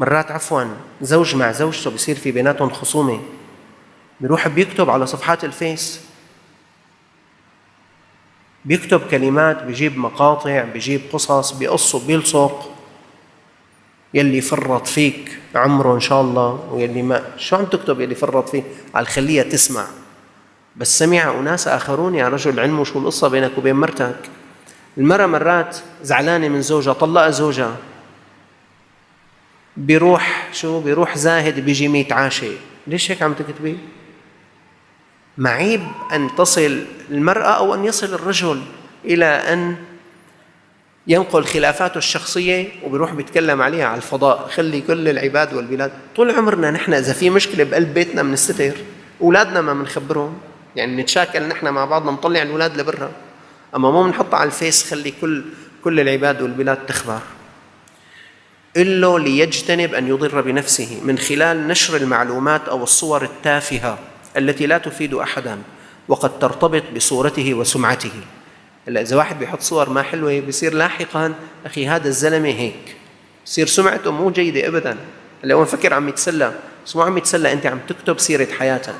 مرات عفوا زوج مع زوجته بصير في بيناتهم خصومة؟ بيروح بيكتب على صفحات الفيس. بيكتب كلمات بيجيب مقاطع بيجيب قصص بيقص بيلصق. يلي فرط فيك عمره إن شاء الله ويلي ما شو عم تكتب يلي فرط فيك؟ على الخلية تسمع. بس سمع أناس آخرون يا رجل علموا شو القصة بينك وبين مرتك. المرأة مرات زعلانة من زوجها طلق زوجها. بيروح شو؟ بيروح زاهد بيجي ميت عاشق ليش هيك عم تكتبي؟ معيب أن تصل المرأة أو أن يصل الرجل إلى أن ينقل خلافاته الشخصية وبيروح بيتكلم عليها على الفضاء. خلي كل العباد والبلاد. طول عمرنا نحن إذا في مشكلة بقلب بيتنا بنستتر أولادنا ما بنخبرهم يعني نتشاكل نحن مع بعضنا نطلع الأولاد لبرا. أما مو بنحطها على الفيس خلي كل كل العباد والبلاد تخبر. إلا ليجتنب أن يضر بنفسه من خلال نشر المعلومات أو الصور التافهة التي لا تفيد أحدا وقد ترتبط بصورته وسمعته. هلا إذا واحد بيحط صور ما حلوة بصير لاحقا أخي هذا الزلمة هيك. بصير سمعته مو جيدة أبدا. هلا هو مفكر عم يتسلى. بس مو عم يتسلى أنت عم تكتب سيرة حياتك.